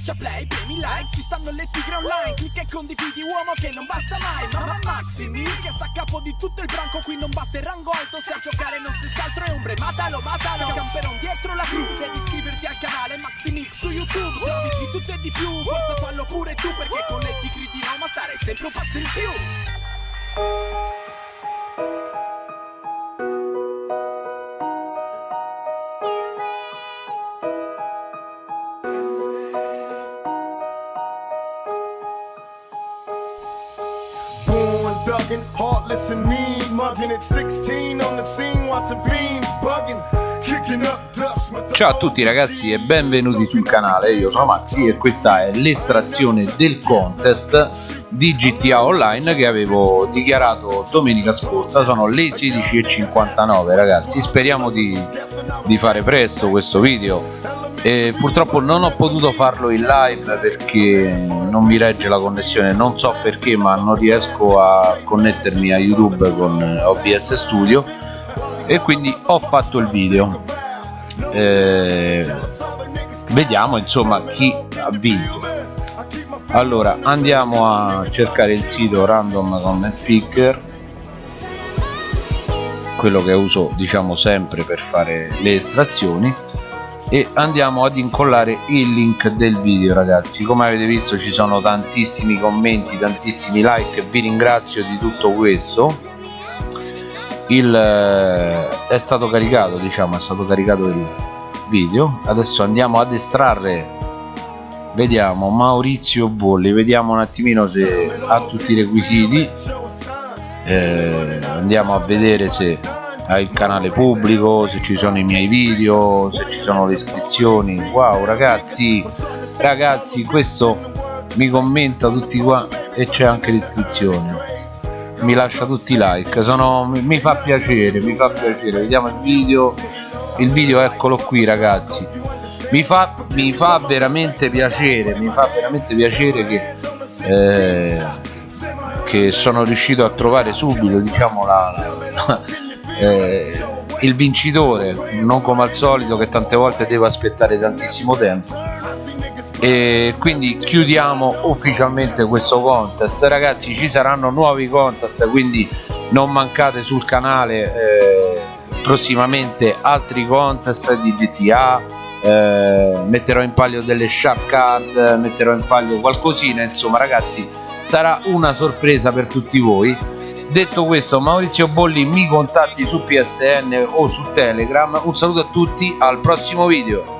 Schiaccia play, premi like, ci stanno le tigre online Clicca e condividi uomo che non basta mai Mamma Maximi che sta a capo di tutto il branco Qui non basta il rango alto, se a giocare non stessi altro è ombre Matalo, matalo, camperon dietro la crew Devi iscriverti al canale Maximix su YouTube Servizi di tutto e di più, forza fallo pure tu Perché con le tigre di Roma stare sempre un passo in più thuggin', heartless and mean, mugging at 16 on the scene, watching fiends kicking up the Ciao a tutti ragazzi e benvenuti sul canale, io sono Maxi e questa è l'estrazione del contest di GTA Online che avevo dichiarato domenica scorsa, sono le 16.59 ragazzi, speriamo di, di fare presto questo video e purtroppo non ho potuto farlo in live perché non mi regge la connessione, non so perché ma non riesco a connettermi a YouTube con OBS Studio. E quindi ho fatto il video. Eh, vediamo insomma chi ha vinto. Allora andiamo a cercare il sito random comment picker quello che uso diciamo sempre per fare le estrazioni e andiamo ad incollare il link del video ragazzi. Come avete visto ci sono tantissimi commenti tantissimi like. Vi ringrazio di tutto questo. Il eh, è stato caricato diciamo è stato caricato il video. Adesso andiamo ad estrarre. Vediamo Maurizio Bolli vediamo un attimino se ha tutti i requisiti. Eh, andiamo a vedere se il canale pubblico se ci sono i miei video se ci sono le iscrizioni. Wow ragazzi ragazzi questo mi commenta tutti qua e c'è anche l'iscrizione. Mi lascia tutti i like sono, mi, fa piacere mi fa piacere. Vediamo il video. Il video eccolo qui ragazzi. Mi fa, mi fa veramente piacere mi fa veramente piacere che eh, sono riuscito a trovare subito diciamo la, la eh, il vincitore non come al solito che tante volte devo aspettare tantissimo tempo. E quindi chiudiamo ufficialmente questo contest. Ragazzi ci saranno nuovi contest quindi non mancate sul canale eh, prossimamente altri contest di GTA eh, metterò in palio delle shark card metterò in palio qualcosina insomma ragazzi sarà una sorpresa per tutti voi detto questo Maurizio Bolli mi contatti su PSN o su Telegram. Un saluto a tutti al prossimo video